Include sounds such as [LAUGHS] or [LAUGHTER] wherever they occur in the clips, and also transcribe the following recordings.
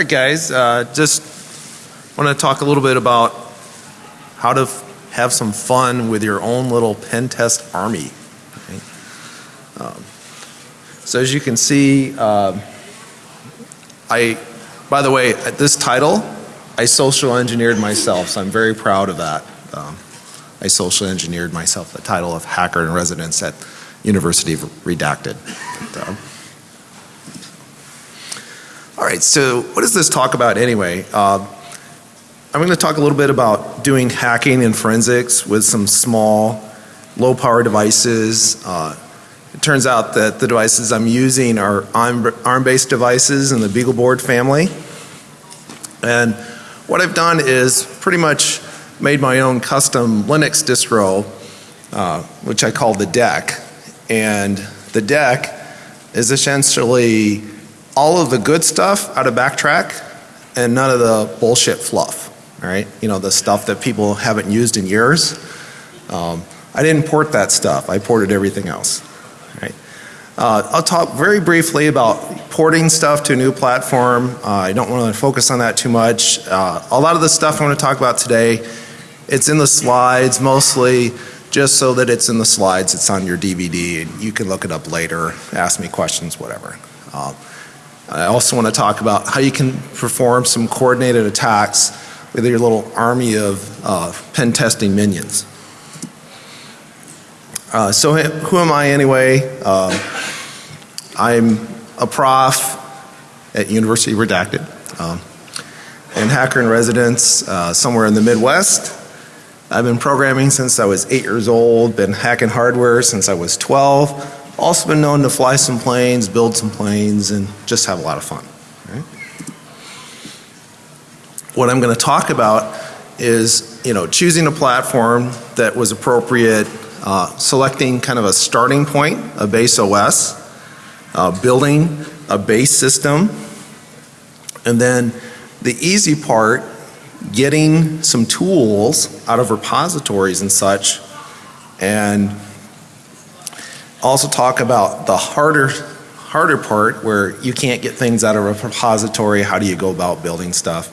All right, guys. Uh, just want to talk a little bit about how to have some fun with your own little pen test army. okay? Um, so as you can see, um I, by the way, at this title, I social engineered myself, so I'm very proud of that. Um, I social engineered myself the title of hacker in residence at University of Redacted. But, um, all right, so what does this talk about anyway? Uh, I'm going to talk a little bit about doing hacking and forensics with some small, low power devices. Uh, it turns out that the devices I'm using are ARM based devices in the BeagleBoard family. And what I've done is pretty much made my own custom Linux distro, uh, which I call the deck. And the deck is essentially all of the good stuff out of Backtrack and none of the bullshit fluff. All right, you know the stuff that people haven't used in years. Um, I didn't port that stuff. I ported everything else. All right. Uh, I'll talk very briefly about porting stuff to a new platform. Uh, I don't want to focus on that too much. Uh, a lot of the stuff I want to talk about today, it's in the slides mostly just so that it's in the slides. It's on your DVD and you can look it up later, ask me questions, whatever. Um, I also want to talk about how you can perform some coordinated attacks with your little army of uh, pen testing minions. Uh, so who am I anyway? Uh, I'm a prof at University Redacted um, and hacker in residence uh, somewhere in the Midwest. I've been programming since I was eight years old, been hacking hardware since I was 12. Also been known to fly some planes, build some planes, and just have a lot of fun. Right? What I'm going to talk about is, you know, choosing a platform that was appropriate, uh, selecting kind of a starting point, a base OS, uh, building a base system, and then the easy part, getting some tools out of repositories and such, and also talk about the harder harder part where you can't get things out of a repository. How do you go about building stuff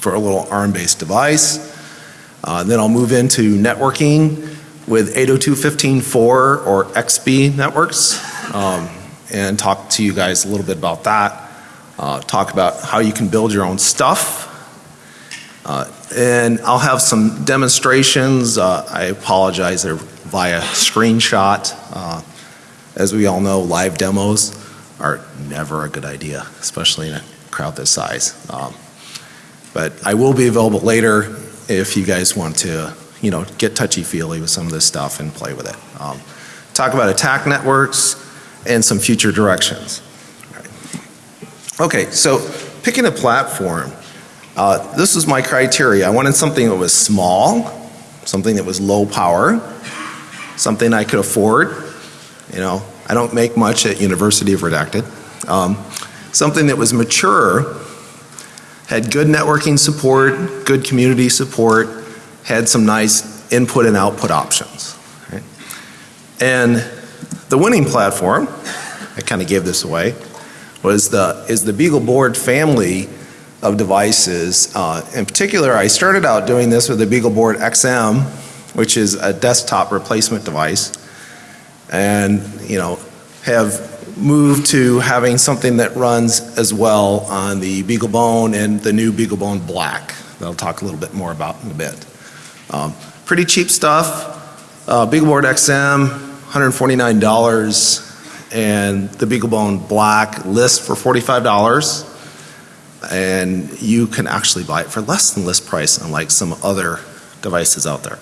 for a little ARM-based device? Uh, then I'll move into networking with 802.15.4 or XBee networks um, and talk to you guys a little bit about that. Uh, talk about how you can build your own stuff. Uh, and I'll have some demonstrations. Uh, I apologize, they're via screenshot. Uh, as we all know, live demos are never a good idea, especially in a crowd this size. Um, but I will be available later if you guys want to, you know, get touchy-feely with some of this stuff and play with it. Um, talk about attack networks and some future directions. Okay, so picking a platform. Uh, this was my criteria. I wanted something that was small, something that was low power, something I could afford. You know, I don't make much at University of Redacted. Um, something that was mature, had good networking support, good community support, had some nice input and output options. Right? And the winning platform, I kind of gave this away, was the is the BeagleBoard family of devices. Uh, in particular, I started out doing this with the BeagleBoard XM, which is a desktop replacement device, and you know have moved to having something that runs as well on the BeagleBone and the new BeagleBone Black. That I'll talk a little bit more about in a bit. Um, pretty cheap stuff. Uh, BeagleBoard XM, $149 and the BeagleBone Black list for $45 and you can actually buy it for less than list price unlike some other devices out there.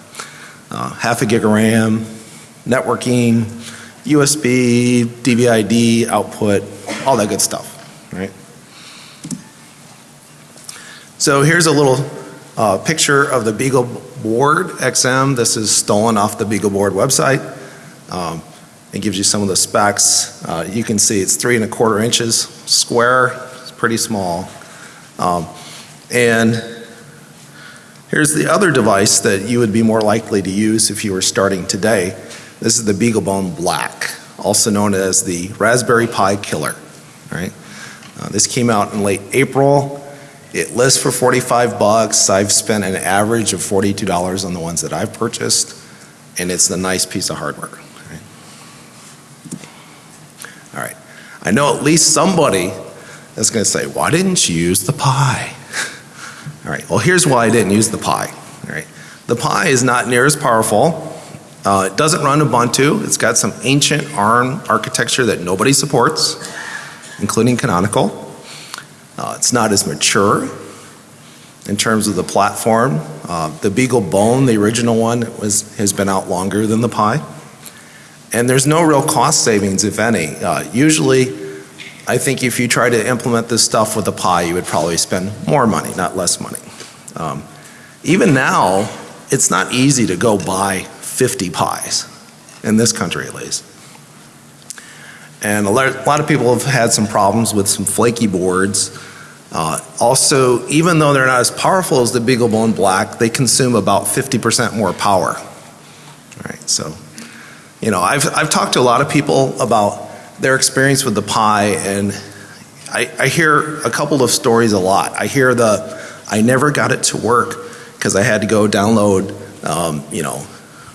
Uh, half a gig of RAM, networking, USB, DVI-D output, all that good stuff, right? So here's a little uh, picture of the BeagleBoard XM. This is stolen off the BeagleBoard website. Um, it gives you some of the specs. Uh, you can see it's three and a quarter inches square. It's pretty small. Um, and here's the other device that you would be more likely to use if you were starting today. This is the BeagleBone Black, also known as the Raspberry Pi Killer. Right? Uh, This came out in late April. It lists for 45 bucks. I've spent an average of $42 on the ones that I've purchased, and it's a nice piece of hardware. right? All right. I know at least somebody is going to say, why didn't you use the Pi? All right, well, here's why I didn't use the Pi. All right. The Pi is not near as powerful. Uh, it doesn't run Ubuntu. It's got some ancient ARM architecture that nobody supports, including Canonical. Uh, it's not as mature in terms of the platform. Uh, the Beagle Bone, the original one, was, has been out longer than the Pi. And there's no real cost savings, if any. Uh, usually, I think if you try to implement this stuff with a Pi, you would probably spend more money, not less money. Um, even now, it's not easy to go buy 50 Pis, in this country at least. And a lot, of people have had some problems with some flaky boards. Uh, also, even though they're not as powerful as the BeagleBone Black, they consume about 50% more power. All right, so, you know, I've, I've talked to a lot of people about their experience with the Pi, and I, I hear a couple of stories a lot. I hear the, I never got it to work because I had to go download, um, you know,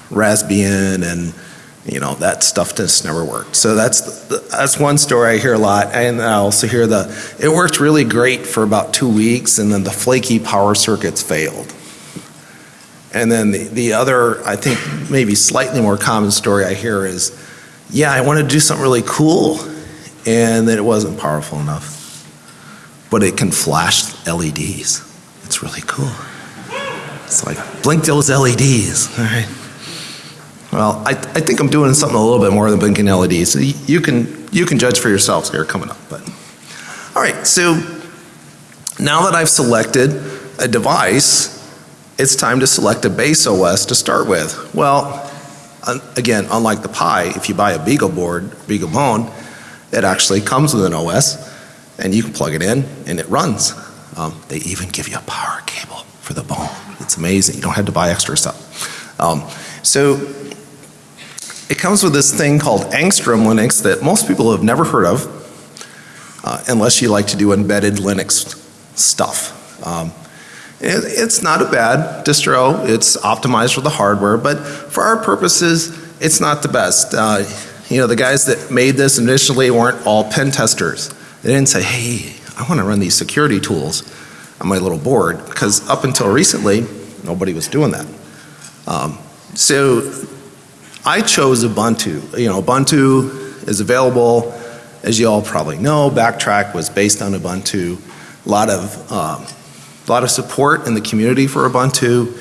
Raspbian and you know that stuff just never worked. So that's that's one story I hear a lot, and I also hear the it worked really great for about two weeks, and then the flaky power circuits failed. And then the the other, I think maybe slightly more common story I hear is, yeah, I wanted to do something really cool, and then it wasn't powerful enough, but it can flash LEDs. It's really cool. It's like blink those LEDs, all right. Well, I, I think I'm doing something a little bit more than blinking LEDs. You can you can judge for yourselves here coming up. But all right, so now that I've selected a device, it's time to select a base OS to start with. Well, again, unlike the Pi, if you buy a Beagle board, Beagle Bone, it actually comes with an OS, and you can plug it in and it runs. Um, they even give you a power cable for the Bone. It's amazing. You don't have to buy extra stuff. Um, so it comes with this thing called Angstrom Linux that most people have never heard of, uh, unless you like to do embedded Linux stuff. Um, it, it's not a bad distro. It's optimized for the hardware, but for our purposes, it's not the best. Uh, you know, the guys that made this initially weren't all pen testers. They didn't say, hey, I want to run these security tools on my little board, because up until recently, nobody was doing that. Um, so I chose Ubuntu. You know, Ubuntu is available, as you all probably know. Backtrack was based on Ubuntu. A lot of, um, a lot of support in the community for Ubuntu,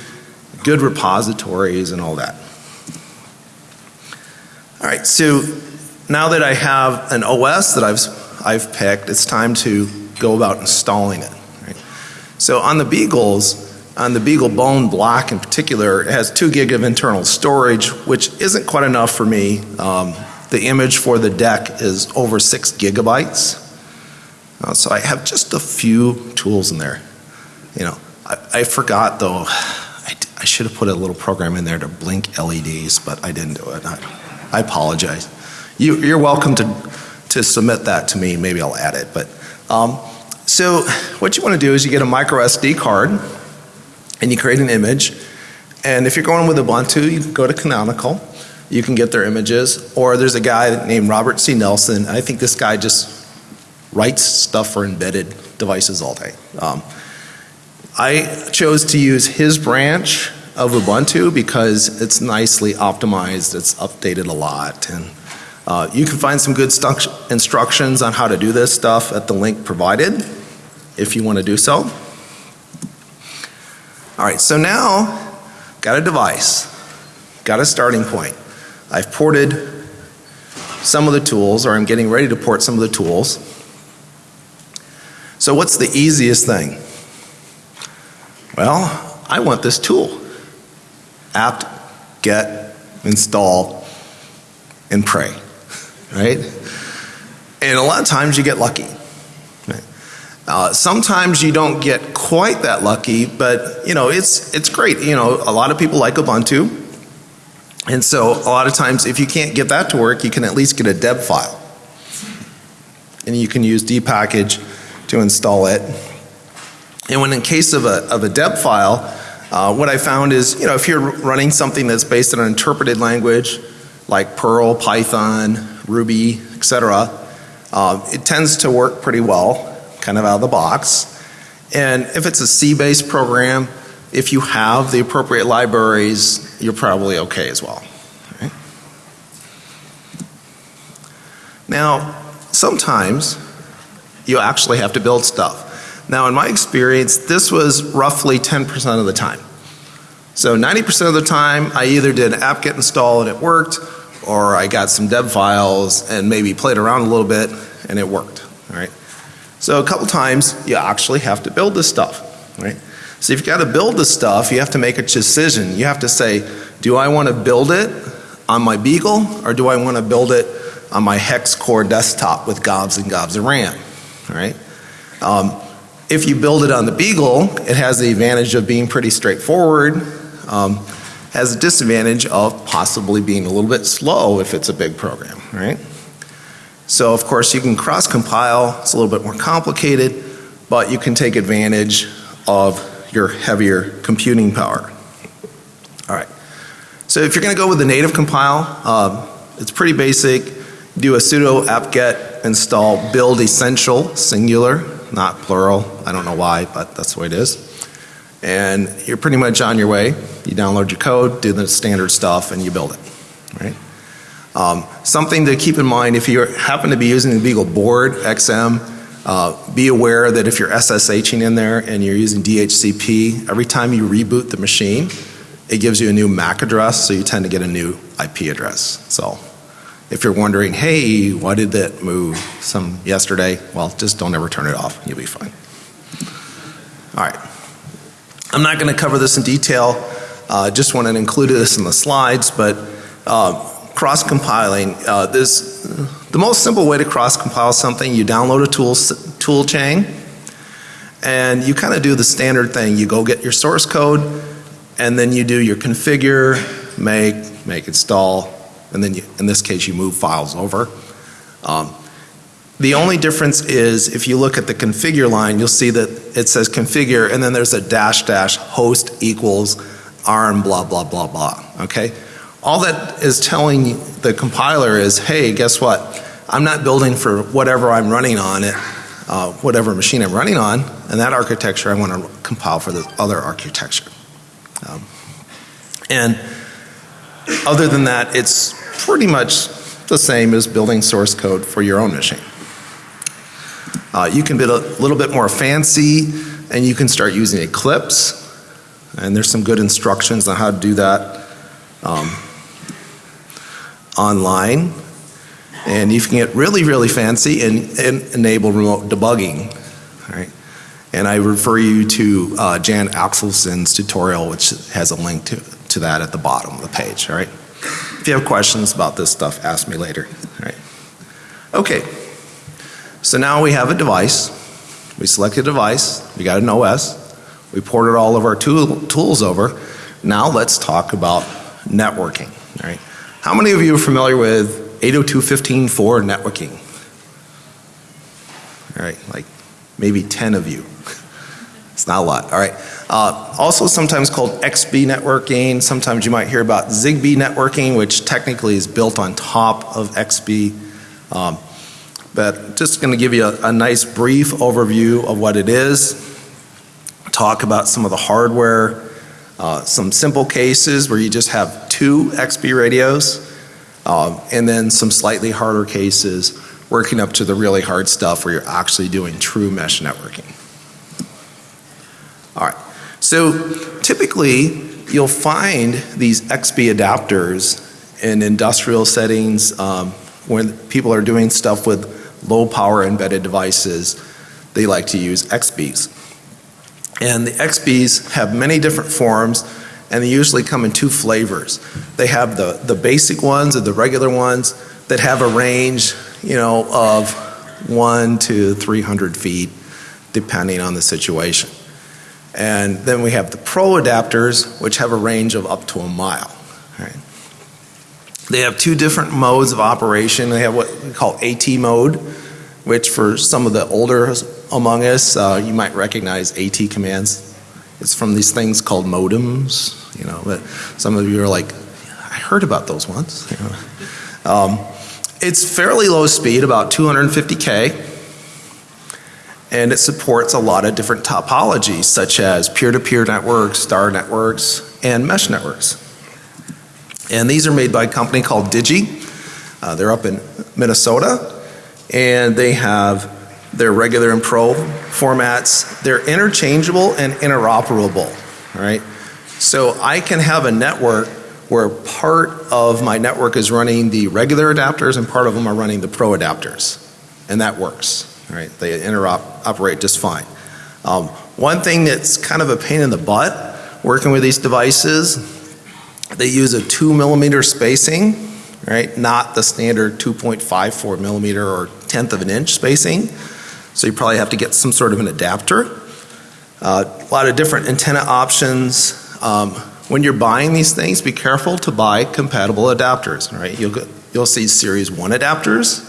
good repositories and all that. All right, so now that I have an OS that I've, I've picked, it's time to go about installing it. Right? So on the Beagles, on the Beagle Bone Black in particular, it has two gig of internal storage, which isn't quite enough for me. Um, the image for the deck is over six gigabytes. Uh, so I have just a few tools in there. You know, I, I forgot though, I, I, should have put a little program in there to blink LEDs, but I didn't do it. I, I apologize. You, you're welcome to, to submit that to me. Maybe I'll add it. But um, so what you want to do is you get a micro SD card and you create an image. And if you're going with Ubuntu, you can go to Canonical. You can get their images. Or there's a guy named Robert C. Nelson. I think this guy just writes stuff for embedded devices all day. Um, I chose to use his branch of Ubuntu because it's nicely optimized, it's updated a lot, and uh, you can find some good instructions on how to do this stuff at the link provided if you want to do so. All right, so now got a device, got a starting point. I've ported some of the tools, or I'm getting ready to port some of the tools. So what's the easiest thing? Well, I want this tool. apt, get, install, and pray, right? And a lot of times you get lucky. Uh, sometimes you don't get quite that lucky, but you know, it's, it's great. You know, a lot of people like Ubuntu. And so a lot of times if you can't get that to work, you can at least get a deb file. And you can use dpackage to install it. And when in case of a, of a deb file, uh, what I found is, you know, if you're running something that's based on an interpreted language like Perl, Python, Ruby, etc., uh, it tends to work pretty well, kind of out of the box. And if it's a C-based program, if you have the appropriate libraries, you're probably okay as well. Right? Now, sometimes you actually have to build stuff. Now, in my experience, this was roughly 10% of the time. So 90% of the time, I either did an apt-get install and it worked, or I got some deb files and maybe played around a little bit and it worked. Right. So a couple times you actually have to build this stuff. Right. So if you've got to build this stuff, you have to make a decision. You have to say, do I want to build it on my Beagle or do I want to build it on my hex core desktop with gobs and gobs of RAM? Right. Um, if you build it on the Beagle, it has the advantage of being pretty straightforward. Um, has a disadvantage of possibly being a little bit slow if it's a big program, right? So of course you can cross compile, it's a little bit more complicated, but you can take advantage of your heavier computing power. All right. So if you're going to go with the native compile, um, it's pretty basic. Do a sudo apt-get install build essential singular not plural. I don't know why, but that's the way it is. And you're pretty much on your way. You download your code, do the standard stuff, and you build it. Right? Um, something to keep in mind if you happen to be using the Beagle board XM, uh, be aware that if you're SSHing in there and you're using DHCP, every time you reboot the machine, it gives you a new MAC address, so you tend to get a new IP address. So if you're wondering, hey, why did that move some yesterday? Well, just don't ever turn it off. You'll be fine. All right. I'm not going to cover this in detail. Uh, just wanted to include this in the slides, but uh, cross compiling. Uh, this the most simple way to cross compile something. You download a tool tool chain, and you kind of do the standard thing. You go get your source code, and then you do your configure, make, make install, and then you, in this case you move files over. Um, the only difference is if you look at the configure line, you'll see that it says configure and then there's a dash dash host equals arm blah blah blah blah. Okay? All that is telling the compiler is, hey, guess what? I'm not building for whatever I'm running on it, uh, whatever machine I'm running on, and that architecture I want to compile for the other architecture. Um, and other than that, it's pretty much the same as building source code for your own machine. Uh, you can build a little bit more fancy and you can start using Eclipse and there's some good instructions on how to do that um, online. And you can get really, really fancy and, and enable remote debugging. Right? And I refer you to uh, Jan Axelson's tutorial, which has a link to, to that at the bottom of the page. All right? If you have questions about this stuff, ask me later. All right. Okay. So now we have a device. We select a device. We got an OS. We ported all of our tool, tools over. Now let's talk about networking. All right. How many of you are familiar with 802.15.4 networking? All right, like maybe 10 of you. It's not a lot. All right. Uh, also sometimes called XBee networking. Sometimes you might hear about Zigbee networking, which technically is built on top of XBee. Um, but just going to give you a, a nice brief overview of what it is. Talk about some of the hardware. Uh, some simple cases where you just have two XBee radios. Um, and then some slightly harder cases working up to the really hard stuff where you're actually doing true mesh networking. So typically you'll find these XBee adapters in industrial settings um, when people are doing stuff with low power embedded devices. They like to use XBees. And the XBees have many different forms and they usually come in two flavors. They have the, the basic ones or the regular ones that have a range, you know, of one to 300 feet depending on the situation. And then we have the Pro adapters, which have a range of up to a mile. Right? They have two different modes of operation. They have what we call AT mode, which for some of the older among us, uh, you might recognize AT commands. It's from these things called modems, you know, but some of you are like, I heard about those once. You [LAUGHS] know. um, it's fairly low speed, about 250K, and it supports a lot of different topologies such as peer-to-peer networks, star networks, and mesh networks. And these are made by a company called Digi. Uh, they're up in Minnesota and they have their regular and pro formats. They're interchangeable and interoperable, right? So I can have a network where part of my network is running the regular adapters and part of them are running the pro adapters. And that works, right? They interoperate just fine. Um, one thing that's kind of a pain in the butt working with these devices, they use a two millimeter spacing right? Not the standard 2.54 millimeter or tenth of an inch spacing. So you probably have to get some sort of an adapter. Uh, a lot of different antenna options. Um, when you're buying these things, be careful to buy compatible adapters, right? You'll, go, you'll see Series 1 adapters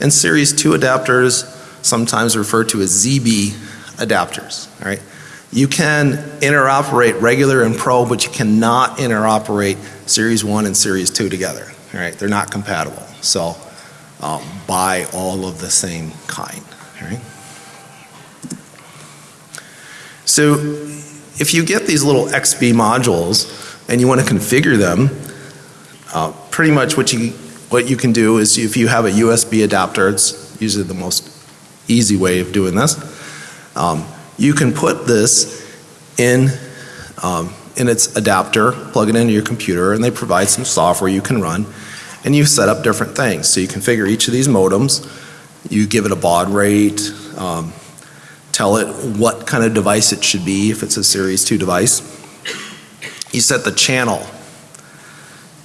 and Series 2 adapters, sometimes referred to as ZB adapters, right? You can interoperate regular and pro, but you cannot interoperate Series 1 and Series 2 together. Right? They're not compatible. So um, buy all of the same kind. Right? So if you get these little XBee modules and you want to configure them, uh, pretty much what you what you can do is if you have a USB adapter, it's usually the most easy way of doing this. Um, you can put this in um, in its adapter, plug it into your computer, and they provide some software you can run. And you set up different things. So you configure each of these modems, you give it a baud rate, um, tell it what kind of device it should be if it's a Series 2 device. You set the channel,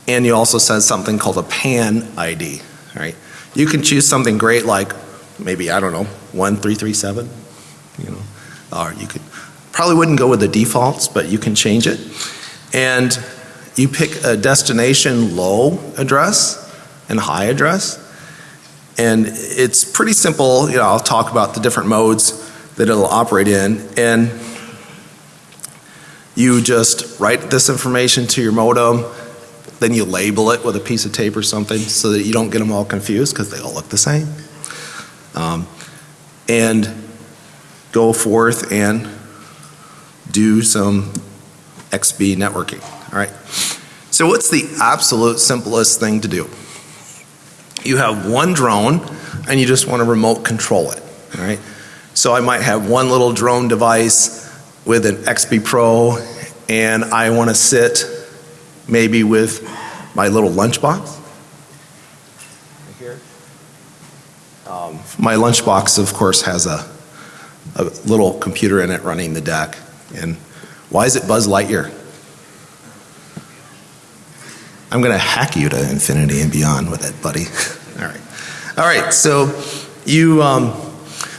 and you also set something called a PAN ID, right? You can choose something great like maybe, I don't know, 1337, you know, or you could Probably wouldn't go with the defaults, but you can change it. And you pick a destination low address and high address. And it's pretty simple. You know, I'll talk about the different modes that it'll operate in. And you just write this information to your modem, then you label it with a piece of tape or something so that you don't get them all confused because they all look the same. Um, and go forth and do some XBee networking. All right. So what's the absolute simplest thing to do? You have one drone and you just want to remote control it. All right. So I might have one little drone device with an XBee Pro and I want to sit maybe with my little lunchbox. Um, my lunchbox, of course, has a, a little computer in it running the deck. And why is it Buzz Lightyear? I'm going to hack you to infinity and beyond with it, buddy. [LAUGHS] All right. All right. So you, um,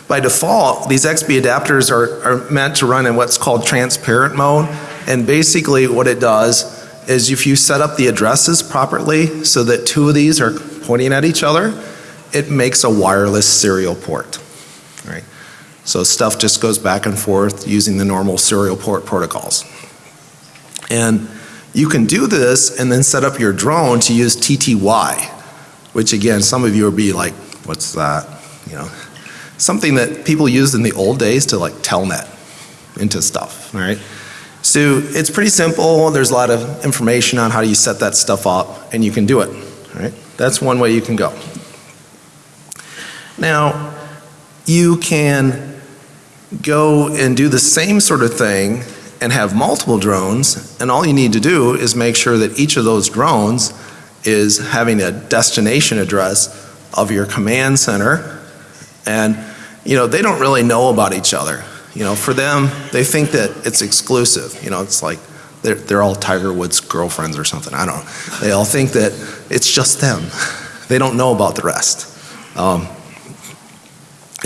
by default, these XBee adapters are, are meant to run in what's called transparent mode. And basically what it does is if you set up the addresses properly so that two of these are pointing at each other, it makes a wireless serial port. Right? So stuff just goes back and forth using the normal serial port protocols. And you can do this and then set up your drone to use TTY, which again, some of you will be like, what's that? You know, something that people used in the old days to like telnet into stuff, right? So it's pretty simple. There's a lot of information on how you set that stuff up and you can do it, right? That's one way you can go. Now, you can go and do the same sort of thing and have multiple drones and all you need to do is make sure that each of those drones is having a destination address of your command center. And you know they don't really know about each other. You know for them they think that it's exclusive. You know it's like they're, they're all Tiger Woods girlfriends or something. I don't know. They all think that it's just them. [LAUGHS] They don't know about the rest. Um,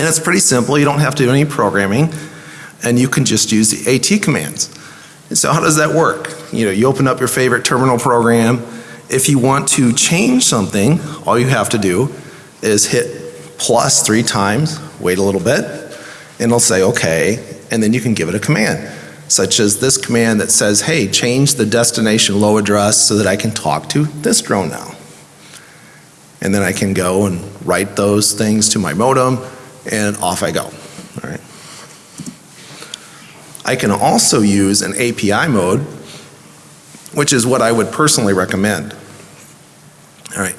and it's pretty simple. You don't have to do any programming and you can just use the AT commands. And so how does that work? You know, you open up your favorite terminal program. If you want to change something, all you have to do is hit plus three times, wait a little bit, and it'll say, okay, and then you can give it a command, such as this command that says, hey, change the destination low address so that I can talk to this drone now. And then I can go and write those things to my modem, and off I go. All right. I can also use an API mode, which is what I would personally recommend. All right.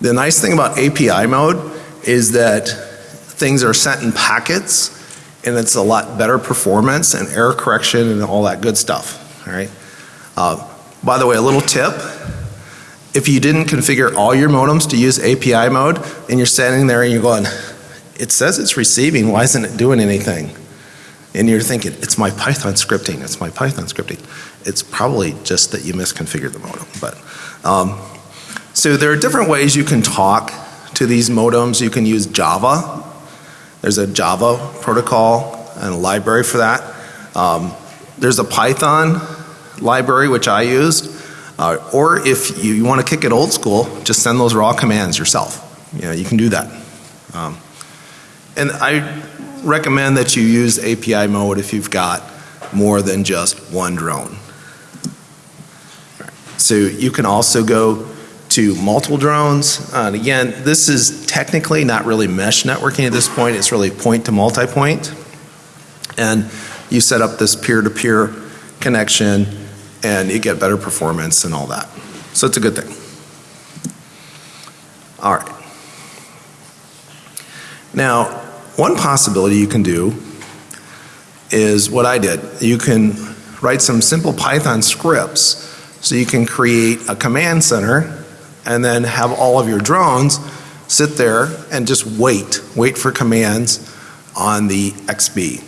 The nice thing about API mode is that things are sent in packets and it's a lot better performance and error correction and all that good stuff. All right. Uh, by the way, a little tip. If you didn't configure all your modems to use API mode and you're standing there and you're going, it says it's receiving, why isn't it doing anything? And you're thinking, it's my Python scripting, it's my Python scripting. It's probably just that you misconfigured the modem. But um, so there are different ways you can talk to these modems. You can use Java. There's a Java protocol and a library for that. Um, there's a Python library which I use. Uh, or if you, you want to kick it old school, just send those raw commands yourself. You know, you can do that. Um, and I recommend that you use API mode if you've got more than just one drone. So you can also go to multiple drones. Uh, and again, this is technically not really mesh networking at this point. It's really point to multi-point. And you set up this peer-to-peer -peer connection and you get better performance and all that. So it's a good thing. All right. Now, one possibility you can do is what I did. You can write some simple Python scripts so you can create a command center and then have all of your drones sit there and just wait, wait for commands on the XBee.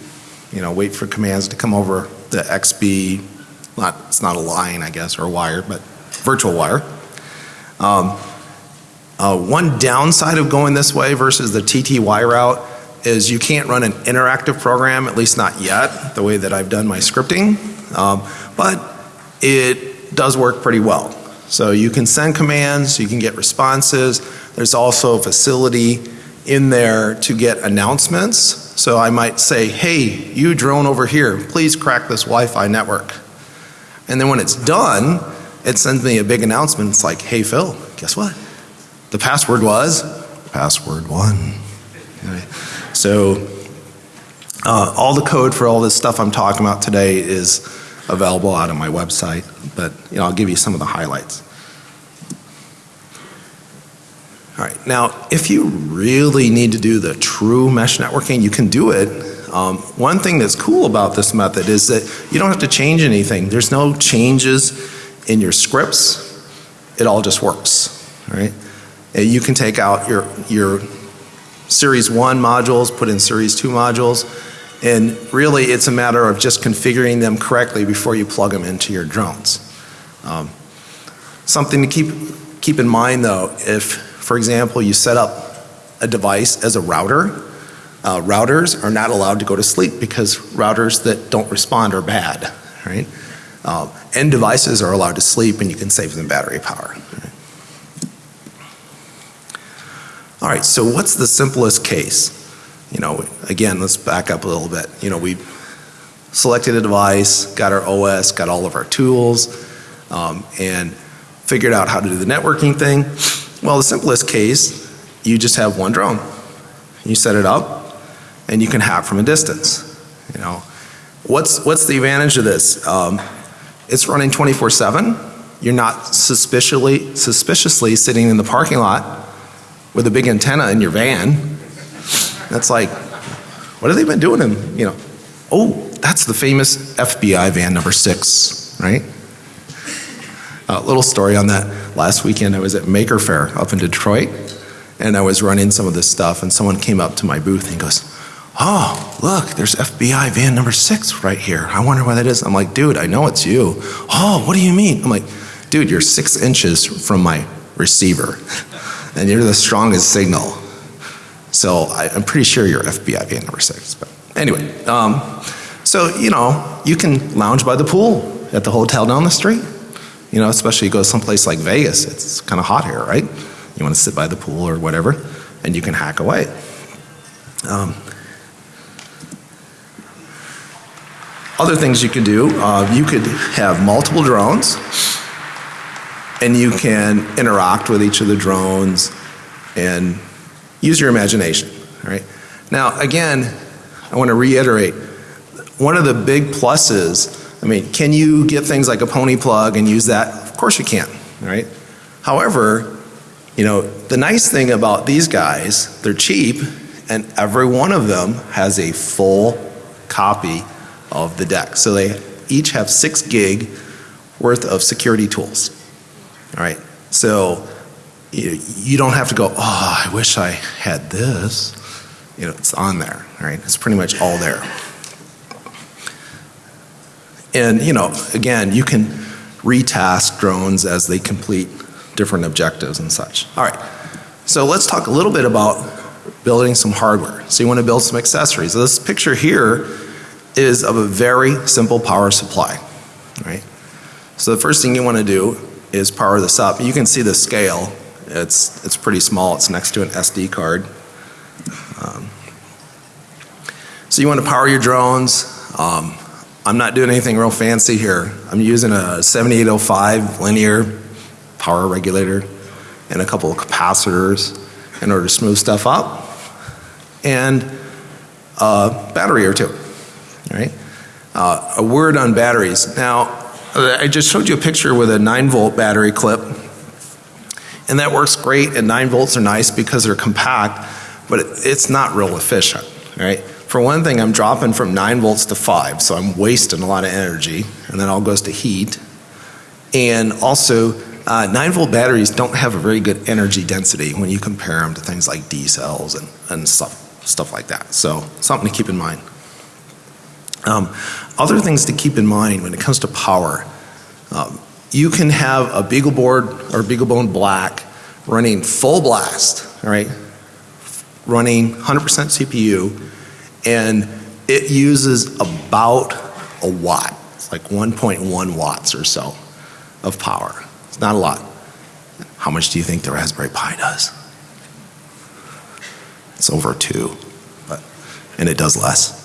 You know, wait for commands to come over the XBee not, it's not a line, I guess, or a wire, but virtual wire. Um, uh, one downside of going this way versus the TTY route is you can't run an interactive program, at least not yet, the way that I've done my scripting. Um, but it does work pretty well. So you can send commands, you can get responses. There's also a facility in there to get announcements. So I might say, hey, you drone over here, please crack this Wi-Fi network. And then when it's done, it sends me a big announcement. It's like, hey Phil, guess what? The password was password one. [LAUGHS] So uh, all the code for all this stuff I'm talking about today is available out on my website, but you know, I'll give you some of the highlights. All right, now if you really need to do the true mesh networking, you can do it um, one thing that's cool about this method is that you don't have to change anything. There's no changes in your scripts. It all just works, right? And you can take out your, your series one modules, put in series two modules, and really it's a matter of just configuring them correctly before you plug them into your drones. Um, something to keep, keep in mind though, if for example you set up a device as a router, uh, routers are not allowed to go to sleep because routers that don't respond are bad, right? Uh, end devices are allowed to sleep and you can save them battery power. Right? All right, so what's the simplest case? You know, again, let's back up a little bit. You know, we selected a device, got our OS, got all of our tools, um, and figured out how to do the networking thing. Well, the simplest case, you just have one drone. You set it up, and you can hack from a distance. You know, what's what's the advantage of this? Um, it's running 24/7. You're not suspiciously suspiciously sitting in the parking lot with a big antenna in your van. That's like, what have they been doing? In you know, oh, that's the famous FBI van number six, right? A little story on that. Last weekend I was at Maker Faire up in Detroit and I was running some of this stuff and someone came up to my booth and goes, oh, look, there's FBI van number six right here. I wonder why that is. I'm like, dude, I know it's you. Oh, what do you mean? I'm like, dude, you're six inches from my receiver and you're the strongest signal. So I, am pretty sure you're FBI number six. But anyway, um, so you know, you can lounge by the pool at the hotel down the street. You know, especially you go someplace like Vegas, it's kind of hot here, right? You want to sit by the pool or whatever, and you can hack away. Um, other things you could do, uh, you could have multiple drones and you can interact with each of the drones and use your imagination, right? Now, again, I want to reiterate, one of the big pluses, I mean, can you get things like a pony plug and use that? Of course you can, right? However, you know, the nice thing about these guys, they're cheap and every one of them has a full copy of the deck. So they each have six gig worth of security tools. All right. So you, you don't have to go, oh, I wish I had this. You know, it's on there. All right. It's pretty much all there. And, you know, again, you can retask drones as they complete different objectives and such. All right. So let's talk a little bit about building some hardware. So you want to build some accessories. So this picture here is of a very simple power supply, right? So the first thing you want to do is power this up. You can see the scale. It's, it's pretty small. It's next to an SD card. Um, so you want to power your drones. Um, I'm not doing anything real fancy here. I'm using a 7805 linear power regulator and a couple of capacitors in order to smooth stuff up and a battery or two, right? Uh, a word on batteries. Now, I just showed you a picture with a 9 volt battery clip and that works great and 9 volts are nice because they're compact but it's not real efficient, right? For one thing I'm dropping from 9 volts to 5 so I'm wasting a lot of energy and then all goes to heat and also uh, 9 volt batteries don't have a very good energy density when you compare them to things like D cells and, and stuff, stuff like that. So something to keep in mind. Um, other things to keep in mind when it comes to power. Um, you can have a BeagleBoard or BeagleBone Black running full blast, right, running 100% CPU and it uses about a watt, it's like 1.1 watts or so of power. It's not a lot. How much do you think the Raspberry Pi does? It's over two, but, and it does less.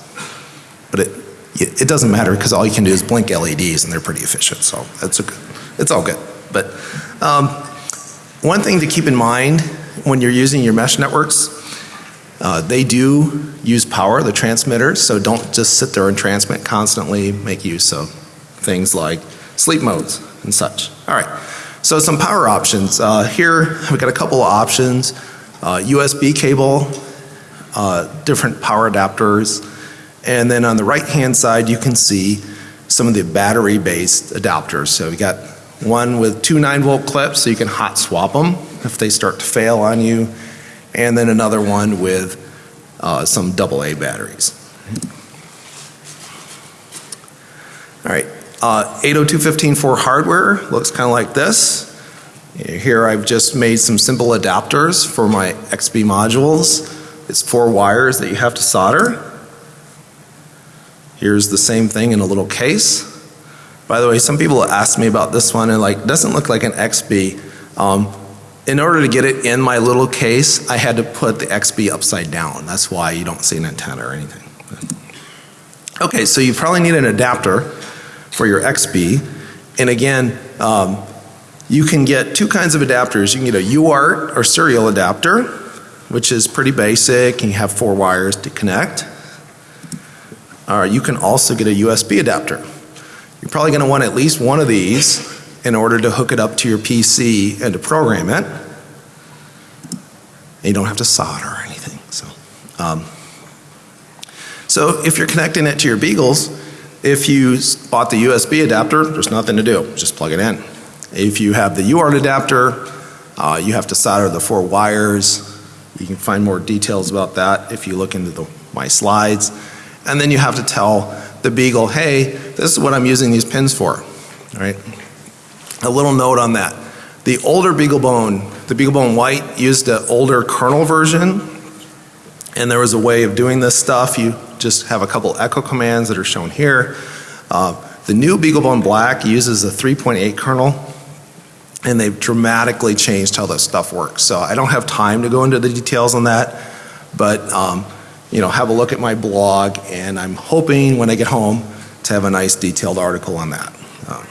But it, it doesn't matter because all you can do is blink LEDs and they're pretty efficient. So it's, a, it's all good. But um, one thing to keep in mind when you're using your mesh networks, uh, they do use power, the transmitters, so don't just sit there and transmit constantly. Make use of things like sleep modes and such. All right. So some power options. Uh, here we've got a couple of options. Uh, USB cable, uh, different power adapters, and then on the right hand side you can see some of the battery based adapters. So we got one with two 9 volt clips so you can hot swap them if they start to fail on you and then another one with uh, some AA batteries. All right, uh, 802.15.4 hardware looks kind of like this. Here I've just made some simple adapters for my XBee modules. It's four wires that you have to solder. Here's the same thing in a little case. By the way, some people ask me about this one and like, doesn't look like an XBee. Um, in order to get it in my little case, I had to put the XBee upside down. That's why you don't see an antenna or anything. Okay, so you probably need an adapter for your XBee. And again, um, you can get two kinds of adapters. You can get a UART or serial adapter, which is pretty basic and you have four wires to connect. You can also get a USB adapter. You're probably going to want at least one of these in order to hook it up to your PC and to program it. And you don't have to solder or anything. So, um, so if you're connecting it to your Beagles, if you bought the USB adapter, there's nothing to do. Just plug it in. If you have the UART adapter, uh, you have to solder the four wires. You can find more details about that if you look into the, my slides. And then you have to tell the Beagle, hey, this is what I'm using these pins for. All right. A little note on that. The older BeagleBone, the BeagleBone White used an older kernel version and there was a way of doing this stuff. You just have a couple echo commands that are shown here. Uh, the new BeagleBone Black uses a 3.8 kernel and they've dramatically changed how this stuff works. So I don't have time to go into the details on that, but um, you know, have a look at my blog and I'm hoping when I get home to have a nice detailed article on that. Um,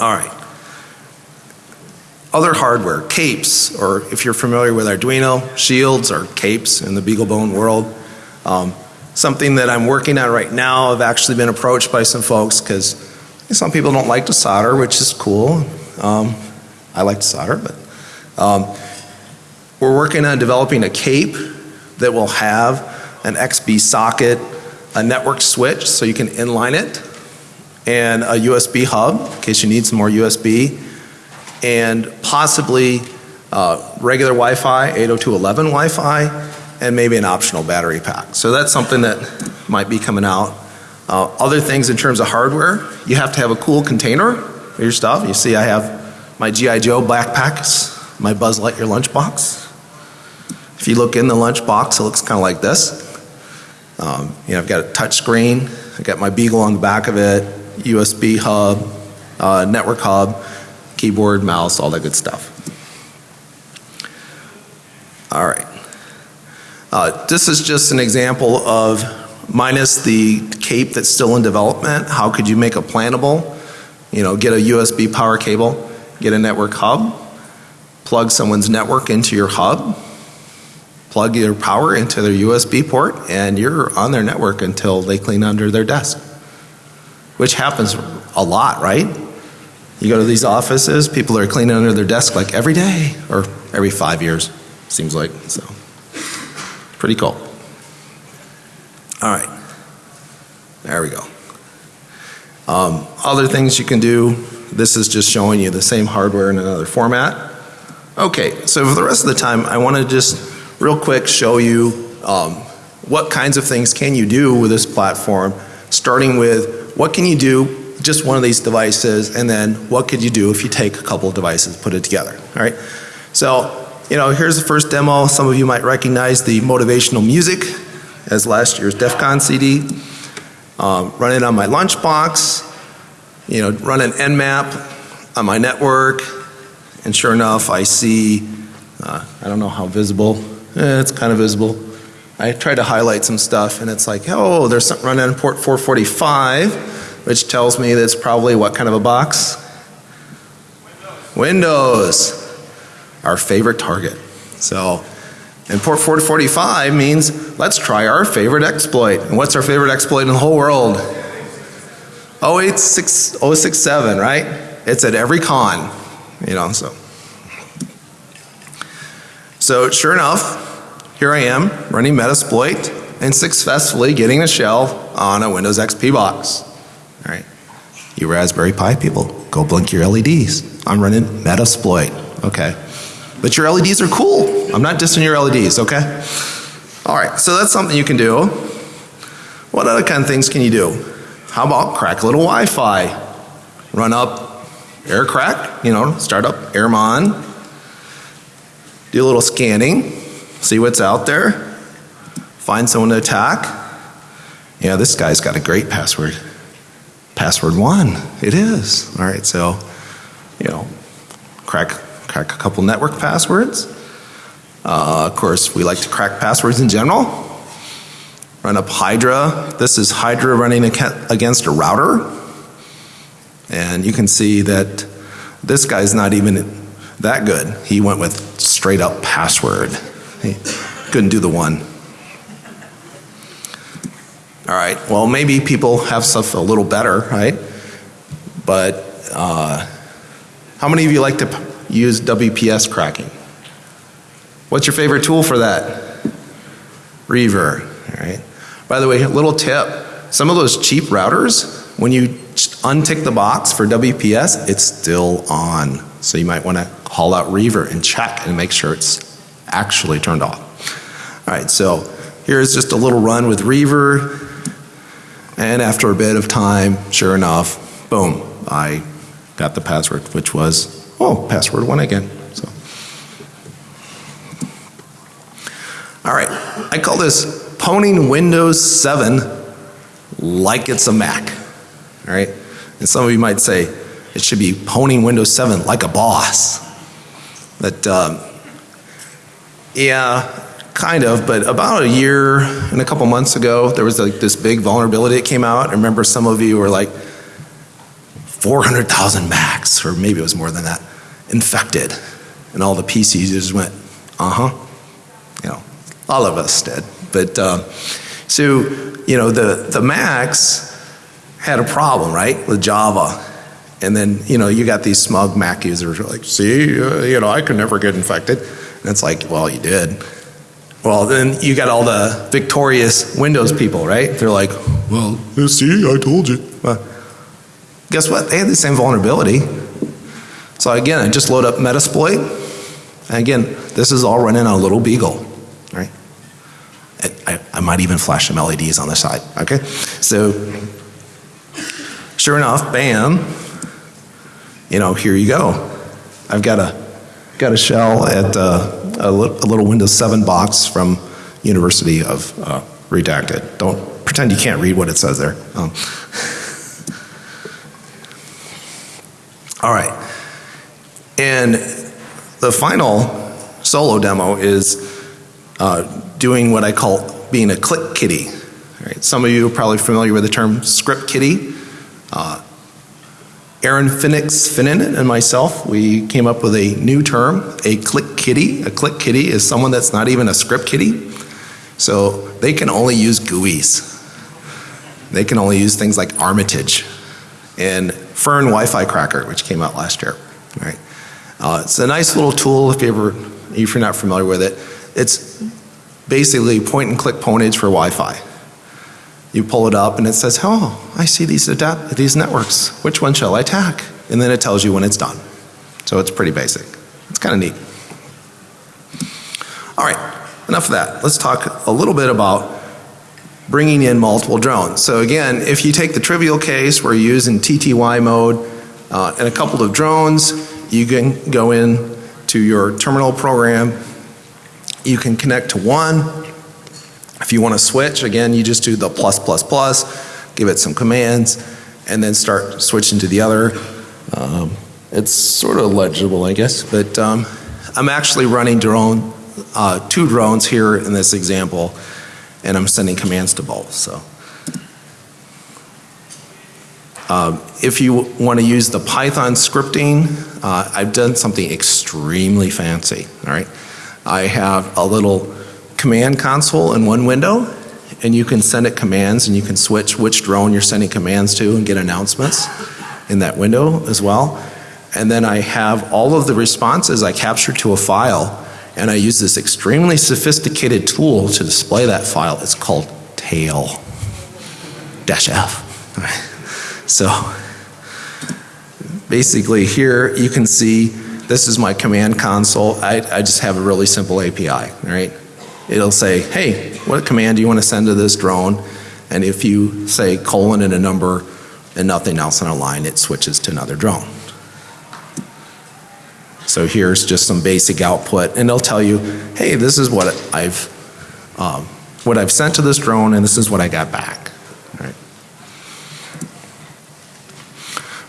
all right. Other hardware, capes, or if you're familiar with Arduino, shields or capes in the BeagleBone world. Um, something that I'm working on right now. I've actually been approached by some folks because some people don't like to solder, which is cool. Um, I like to solder, but um, we're working on developing a cape that will have an XB socket, a network switch so you can inline it, and a USB hub in case you need some more USB, and possibly uh, regular Wi-Fi, 802.11 Wi-Fi, and maybe an optional battery pack. So that's something that might be coming out. Uh, other things in terms of hardware, you have to have a cool container for your stuff. You see I have my G.I. Joe backpacks, my Buzz Lightyear lunchbox. If you look in the lunchbox, it looks kind of like this. Um, you know, I've got a touch screen, I've got my Beagle on the back of it, USB hub, uh, network hub, keyboard, mouse, all that good stuff. All right. Uh, this is just an example of minus the cape that's still in development, how could you make a plannable, you know, get a USB power cable, get a network hub, plug someone's network into your hub, plug your power into their USB port, and you're on their network until they clean under their desk. Which happens a lot, right? You go to these offices, people are cleaning under their desk like every day or every five years, seems like. So. Pretty cool. All right. There we go. Um, other things you can do, this is just showing you the same hardware in another format. Okay, so for the rest of the time, I want to just real quick show you um, what kinds of things can you do with this platform, starting with what can you do just one of these devices, and then what could you do if you take a couple of devices, put it together. All right. So you know, here's the first demo. Some of you might recognize the motivational music as last year's DEF CON CD. Um, it on my lunchbox, you know, run an Nmap on my network, and sure enough, I see, uh, I don't know how visible, eh, it's kind of visible. I try to highlight some stuff, and it's like, oh, there's something running on port 445, which tells me that's probably what kind of a box? Windows. Windows our favorite target. So, and port 445 means let's try our favorite exploit. And what's our favorite exploit in the whole world? 086, 067, right? It's at every con, you know, so. So sure enough, here I am running Metasploit and successfully getting a shell on a Windows XP box. All right. You Raspberry Pi people, go blink your LEDs. I'm running Metasploit. Okay. But your LEDs are cool. I'm not dissing your LEDs, okay? All right, so that's something you can do. What other kind of things can you do? How about crack a little Wi-Fi? Run up air crack, you know, start up Airmon. Do a little scanning, see what's out there. Find someone to attack. Yeah, this guy's got a great password. Password one, it is. All right, so, you know, crack crack a couple network passwords. Uh, of course, we like to crack passwords in general. Run up Hydra. This is Hydra running against a router. And you can see that this guy's not even that good. He went with straight up password. He couldn't do the one. All right, well, maybe people have stuff a little better, right? But uh, how many of you like to use WPS cracking. What's your favorite tool for that? Reaver, all right? By the way, a little tip, some of those cheap routers, when you untick the box for WPS, it's still on. So you might want to haul out Reaver and check and make sure it's actually turned off. All right, so here's just a little run with Reaver. And after a bit of time, sure enough, boom, I got the password, which was Oh, password one again. So. All right, I call this poning Windows 7 like it's a Mac. All right, and some of you might say it should be pwning Windows 7 like a boss. But um, yeah, kind of, but about a year and a couple months ago, there was like this big vulnerability that came out. I remember some of you were like 400,000 Macs, or maybe it was more than that, infected. And all the PC users went, uh huh. You know, all of us did. But uh, so, you know, the, the Macs had a problem, right, with Java. And then, you know, you got these smug Mac users who are like, see, uh, you know, I could never get infected. And it's like, well, you did. Well, then you got all the victorious Windows people, right? They're like, well, see, I told you. Well, guess what? They had the same vulnerability. So again, I just load up Metasploit. And again, this is all running on a little Beagle, right? I, I might even flash some LEDs on the side, okay? So, sure enough, bam, you know, here you go. I've got a, got a shell at uh, a, li a, little Windows 7 box from University of uh, Redacted. Don't pretend you can't read what it says there. Um. [LAUGHS] All right. And the final solo demo is uh, doing what I call being a click kitty. Right. Some of you are probably familiar with the term script kitty. Uh, Aaron Phoenix Finnan and myself, we came up with a new term, a click kitty. A click kitty is someone that's not even a script kitty. So they can only use GUIs. They can only use things like Armitage and Fern Wi-Fi Cracker, which came out last year. Right? Uh, it's a nice little tool if you ever, if you're not familiar with it. It's basically point and click ponage for Wi-Fi. You pull it up and it says, oh, I see these, adapt these networks. Which one shall I attack? And then it tells you when it's done. So it's pretty basic. It's kind of neat. All right, enough of that. Let's talk a little bit about bringing in multiple drones. So again, if you take the trivial case where you're using TTY mode uh, and a couple of drones, you can go in to your terminal program. You can connect to one if you want to switch, again, you just do the plus, plus, plus, give it some commands, and then start switching to the other. Um, it's sort of legible, I guess, but um, I'm actually running drone, uh, two drones here in this example, and I'm sending commands to both. So, um, if you want to use the Python scripting, uh, I've done something extremely fancy. All right, I have a little command console in one window and you can send it commands and you can switch which drone you're sending commands to and get announcements in that window as well. And then I have all of the responses I capture to a file and I use this extremely sophisticated tool to display that file. It's called tail dash F. [LAUGHS] So basically here you can see this is my command console. I, I just have a really simple API, right? It'll say, hey, what command do you want to send to this drone? And if you say colon and a number and nothing else on a line, it switches to another drone. So here's just some basic output and they'll tell you, hey, this is what I've, um, what I've sent to this drone and this is what I got back. Right.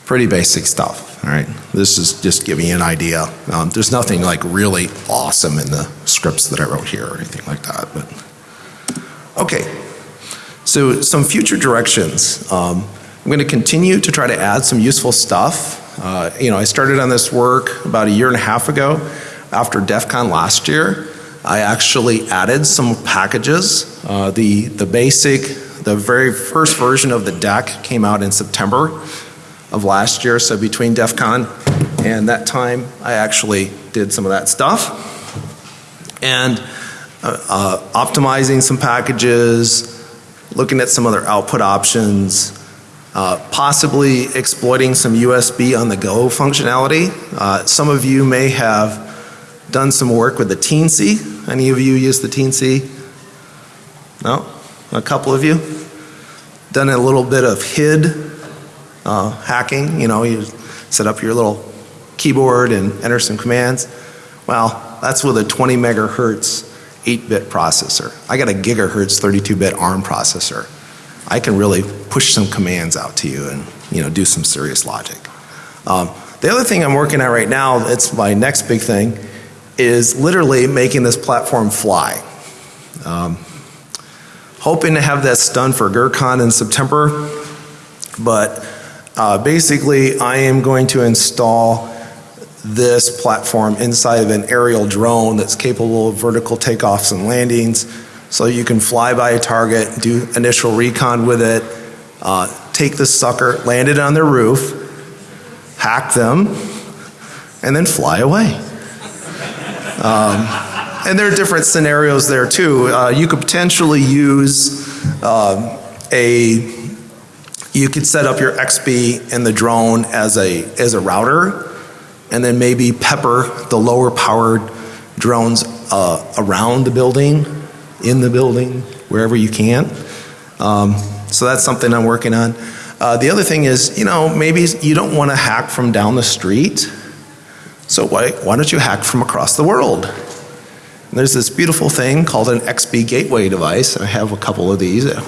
Pretty basic stuff. All right, this is just giving you an idea. Um, there's nothing like really awesome in the scripts that I wrote here or anything like that. But okay, so some future directions. Um, I'm going to continue to try to add some useful stuff. Uh, you know, I started on this work about a year and a half ago after DEF CON last year. I actually added some packages. Uh, the, the basic, the very first version of the deck came out in September of last year. So between DEF CON and that time, I actually did some of that stuff. And uh, uh, optimizing some packages, looking at some other output options, uh, possibly exploiting some USB on the go functionality. Uh, some of you may have done some work with the Teensy. Any of you use the Teensy? No? A couple of you? Done a little bit of HID uh, hacking. You know, you set up your little keyboard and enter some commands. Well, that's with a 20 megahertz 8-bit processor. I got a gigahertz 32-bit ARM processor. I can really push some commands out to you and you know do some serious logic. Um, the other thing I'm working on right now, it's my next big thing, is literally making this platform fly. Um, Hoping to have this done for GERCON in September, but uh, basically I am going to install this platform inside of an aerial drone that's capable of vertical takeoffs and landings, so you can fly by a target, do initial recon with it, uh, take the sucker, land it on their roof, hack them, and then fly away. Um, and there are different scenarios there too. Uh, you could potentially use um, a you could set up your XB and the drone as a as a router, and then maybe pepper the lower powered drones uh, around the building, in the building, wherever you can. Um, so that's something I'm working on. Uh, the other thing is, you know, maybe you don't want to hack from down the street. So why, why don't you hack from across the world? And there's this beautiful thing called an XB gateway device, I have a couple of these at,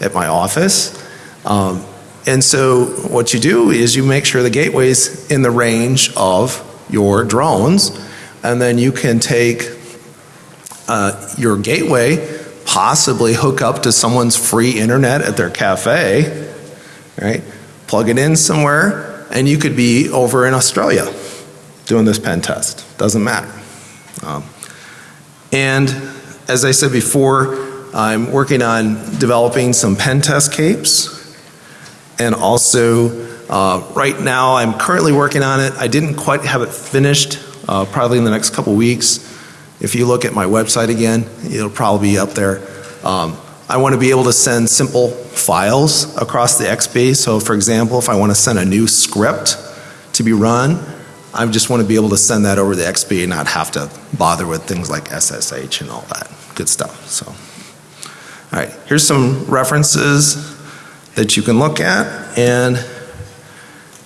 at my office. Um, and so what you do is you make sure the gateway's in the range of your drones, and then you can take uh, your gateway, possibly hook up to someone's free internet at their cafe, right? Plug it in somewhere, and you could be over in Australia doing this pen test. Doesn't matter. Um, and as I said before, I'm working on developing some pen test capes. And also, uh, right now, I'm currently working on it. I didn't quite have it finished, uh, probably in the next couple weeks. If you look at my website again, it'll probably be up there. Um, I want to be able to send simple files across the XB. So, for example, if I want to send a new script to be run, I just want to be able to send that over the XB and not have to bother with things like SSH and all that good stuff. So, all right, here's some references that you can look at, and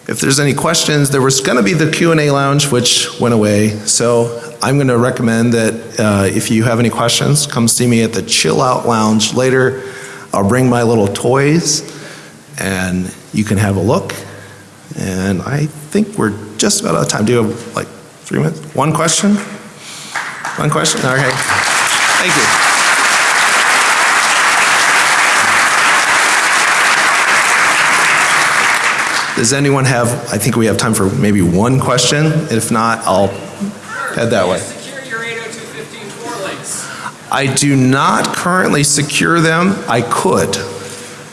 if there's any questions, there was going to be the Q&A lounge, which went away. So I'm going to recommend that uh, if you have any questions, come see me at the Chill Out Lounge later. I'll bring my little toys, and you can have a look. And I think we're just about out of time. Do you have like three minutes? One question? One question? Okay. Thank you. Does anyone have, I think we have time for maybe one question. If not, I'll head that way. Secure your 802.15.4 links. I do not currently secure them. I could.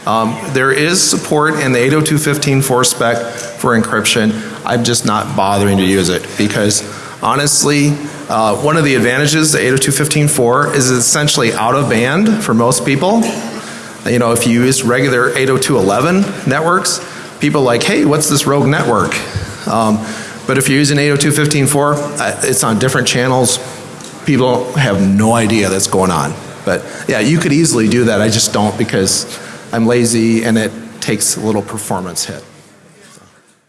Um, there is support in the 802.15.4 spec for encryption. I'm just not bothering to use it because honestly, uh, one of the advantages of 802.15.4 is essentially out of band for most people. You know, if you use regular 802.11 networks, people like, hey, what's this rogue network? Um, but if you're using 802.15.4, uh, it's on different channels. People have no idea that's going on. But yeah, you could easily do that. I just don't because I'm lazy and it takes a little performance hit.